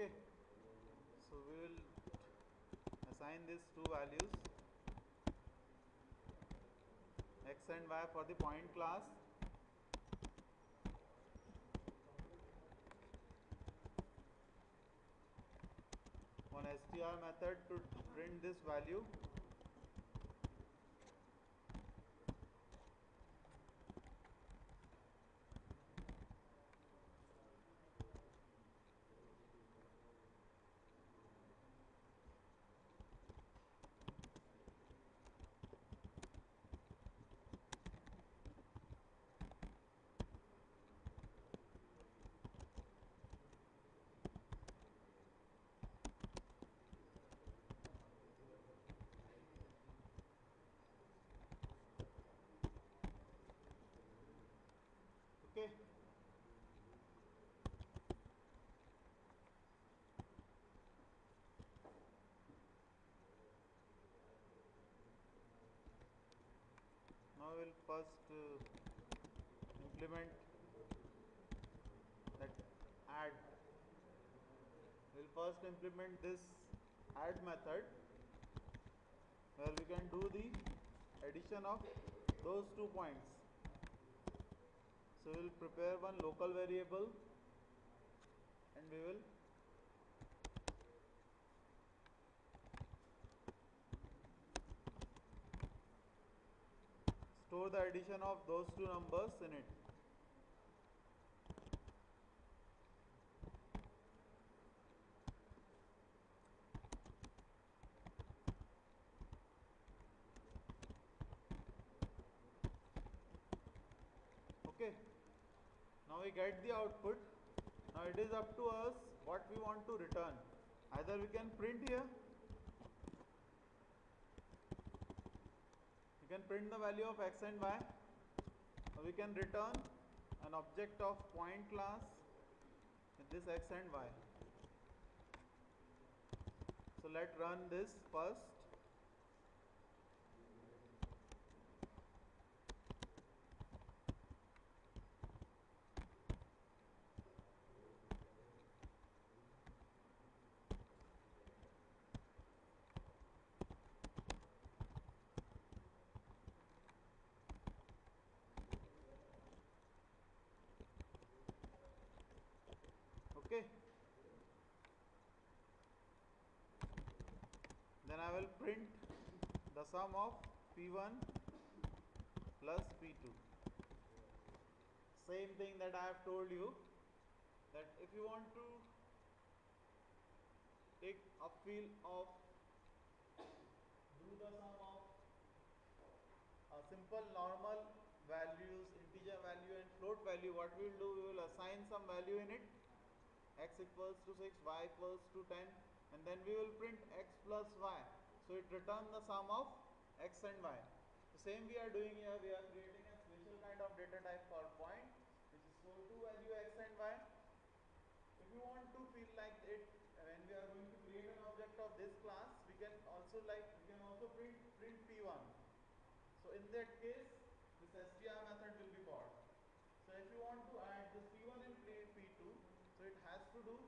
okay. So we will assign these two values x and y for the point class. On str method to print this value okay now we'll first uh, implement that add. We'll first implement this add method. Where we can do the addition of those two points. So we will prepare one local variable and we will the addition of those two numbers in it. Okay. Now we get the output. Now it is up to us what we want to return. Either we can print here. We can print the value of x and y. We can return an object of point class with this x and y. So let run this first. okay then I will print the sum of P1 plus P2 same thing that I have told you that if you want to take a feel of do the sum of a simple normal values integer value and float value what we will do we will assign some value in it. X equals to 6 y equals to 10 and then we will print x plus y so it returns the sum of x and y. The same we are doing here we are creating a special kind of data type for point which is store to value x and y. If you want to feel like it uh, when we are going to create an object of this class we can also like we can also print print p1 so in that case this str method will be called. So if you want to add this p1 and print p2 so it has to do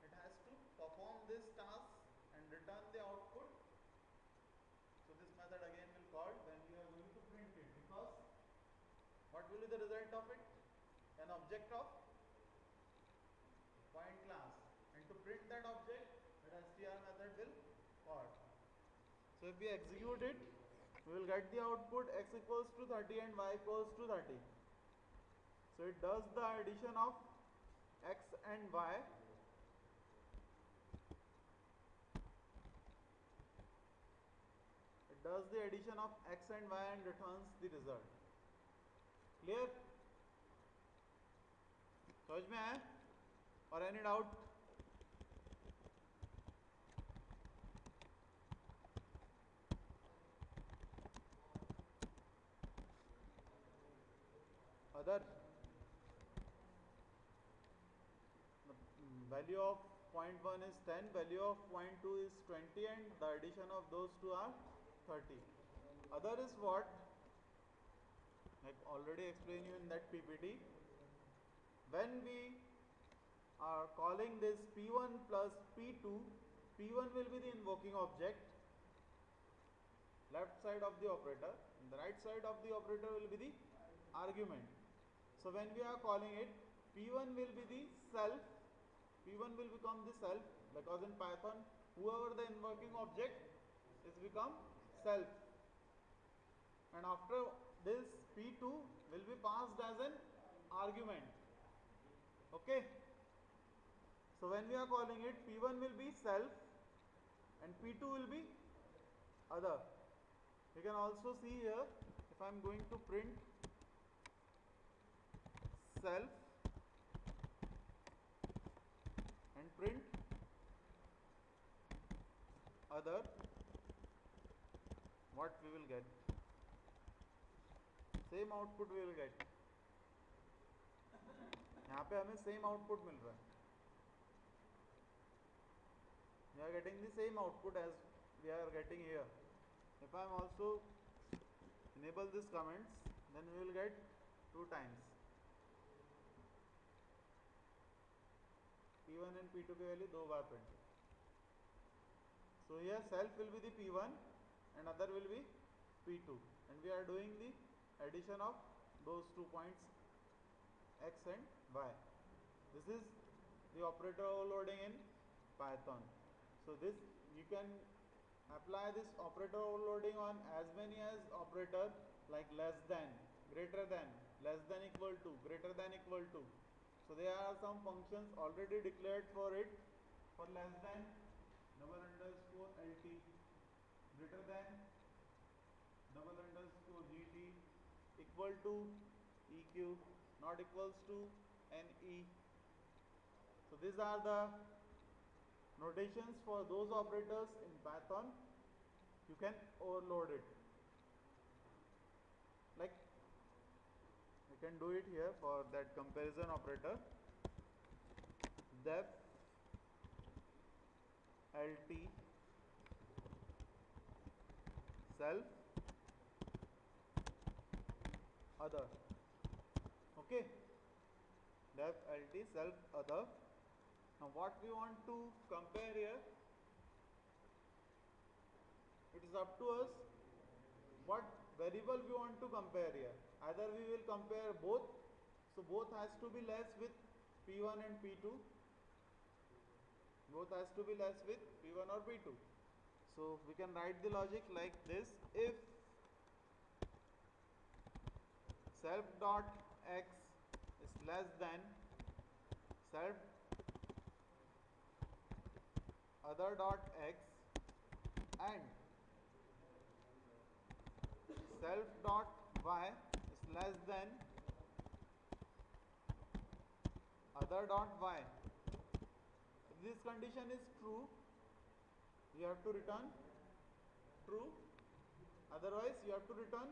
it has to perform this task and return the output so this method again will call when we are going to print it because what will be the result of it an object of point class. And to print that object that str method will call. So if we execute it we will get the output x equals to 30 and y equals to 30 so it does the addition of x and y. It does the addition of x and y and returns the result. Clear समझ में आया? और any doubt other value of point one is ten value of point two is twenty and the addition of दो thirty other is what already explain you in that PPT when we are calling this P1 plus P2, P1 will be the invoking object, left side of the operator, and the right side of the operator will be the argument. So when we are calling it, P1 will be the self, P1 will become the self because in Python, whoever the invoking object is become self. And after this P2 will be passed as an argument okay? So when we are calling it p1 will be self and p2 will be other. You can also see here if i'm going to print self and print other what we will get? Same output we will get. यहाँ पे हमें same output मिल रहा है we are getting the same output as we are getting here if I am also enable this comments then we will get two times P1 and P2 की value दो बार print so here self will be the P1 and other will be P2 and we are doing the addition of those two points x and y. This is the operator overloading in Python. So this you can apply this operator overloading on as many as operator like less than, greater than, less than equal to, greater than equal to. So there are some functions already declared for it for less than double underscore LT, greater than double underscore GT, equal to EQ not equals to NE. So these are the notations for those operators in Python. You can overload it. Like you can do it here for that comparison operator. def lt self other okay def lt self other now what we want to compare here it is up to us what variable we want to compare here. Either we will compare both so both has to be less with p1 and p2 both has to be less with p1 or p2 so we can write the logic like this if self dot x less than self other dot x and self dot y is less than other dot y. If this condition is true you have to return true. Otherwise you have to return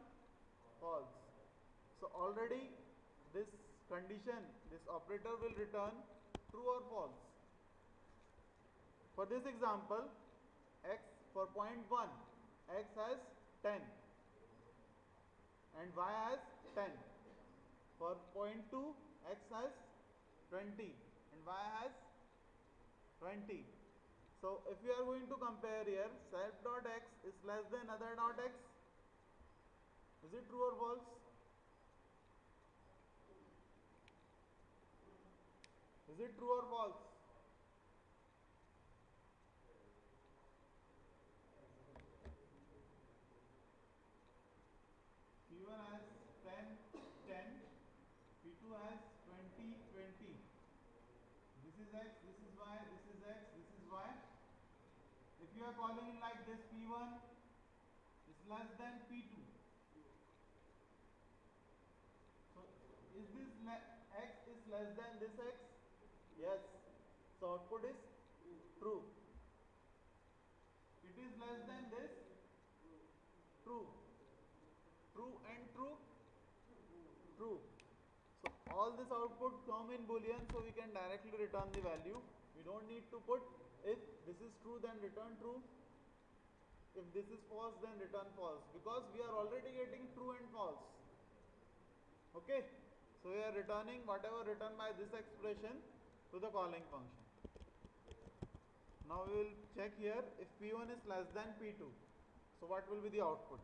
false. So already this condition, this operator will return true or false. For this example, x for point 1, x has 10 and y has 10. For point 2, x has 20 and y has 20. So if we are going to compare here, self dot x is less than other dot x, is it true or false? Is it true or false? P1 has 10, 10, P2 has 20, 20. This is x, this is y, this is x, this is y. If you are calling it like this, P1 is less than P2. So, is this x is less than this x? Yes. So output is true. It is less than this. True. True and true. True. So all this output come in boolean so we can directly return the value. We don't need to put if this is true then return true. If this is false then return false because we are already getting true and false. Okay. So we are returning whatever written by this expression to the calling function. Now we will check here if P1 is less than P2. So what will be the output?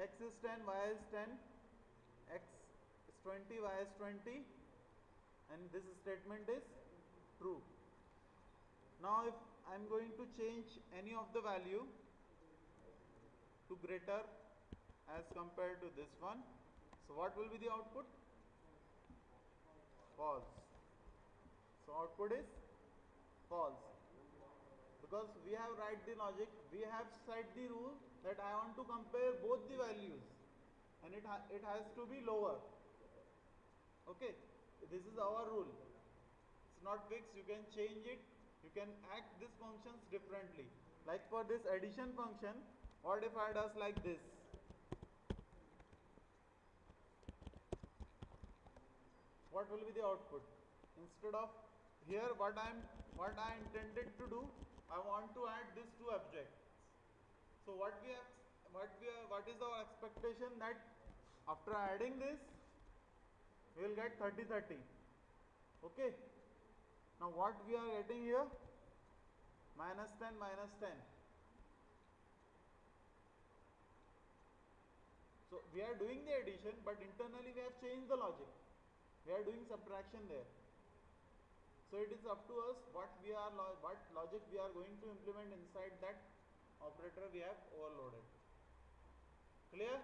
x is 10, y is 10, x is 20, y is 20 and this statement is true. Now if I am going to change any of the value to greater as compared to this one, so what will be the output? False. So output is false because we have write the logic, we have set the rule that I want to compare both the values and it, ha it has to be lower. Okay, this is our rule. It's not fixed, you can change it, you can act these functions differently. Like for this addition function, what if I does like this? What will be the output? Instead of here what I am what I intended to do, I want to add these two objects. So what we have, what we are, what is our expectation that after adding this, we will get 30 30. Okay. Now what we are getting here? Minus 10 minus 10. So we are doing the addition, but internally we have changed the logic. We are doing subtraction there. So it is up to us what we are what logic we are going to implement inside that operator we have overloaded. Clear?